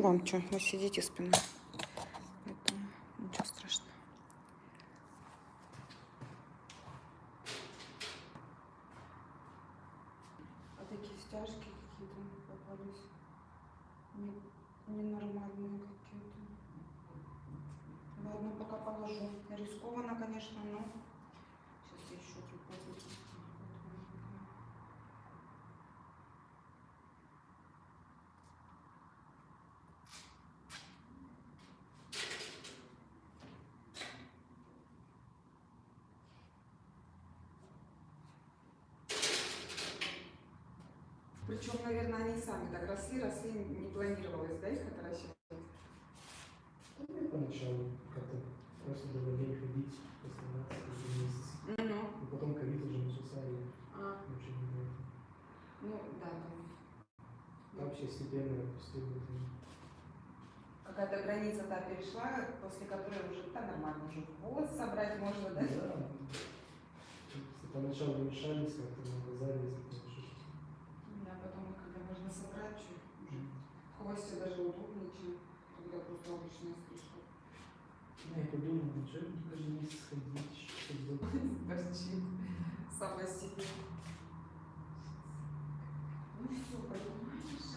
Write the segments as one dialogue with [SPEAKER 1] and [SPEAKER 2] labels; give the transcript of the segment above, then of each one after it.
[SPEAKER 1] Вам что, вы сидите спиной. Поэтому ничего. А такие стяжки какие-то попались. Не- Ненормальные какие-то. Ладно, пока положу. Рискованно, конечно, но Причем, наверное, они сами так росли, росли, не планировалось, да, их отращивать?
[SPEAKER 2] Ну, Поначалу как-то просто было лень ходить, оставаться каждый месяц.
[SPEAKER 1] Ну,
[SPEAKER 2] И потом ковид уже начался, и
[SPEAKER 1] а,
[SPEAKER 2] вообще не было.
[SPEAKER 1] ну, да, там.
[SPEAKER 2] Вообще степенно отпустил это.
[SPEAKER 1] Какая-то граница та перешла, после которой уже да, нормально уже волос собрать можно, да?
[SPEAKER 2] Да. Поначалу мешались как-то на глаза лезли, потому что
[SPEAKER 1] Да, потом, когда можно собрать, чуть уже хвосте даже удобнее, чем когда просто обычная стрижка.
[SPEAKER 2] Ну, я подумал, ну что мне каждый месяц ходить, что делать?
[SPEAKER 1] Торчит сама себе. Ну все, понимаешь,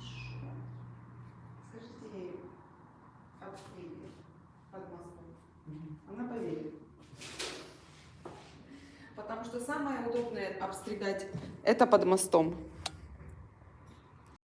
[SPEAKER 1] хорошо. Скажите ей, обстрели под мостом.
[SPEAKER 2] Мгм.
[SPEAKER 1] Она поверит. Потому что самое удобное обстригать это под мостом.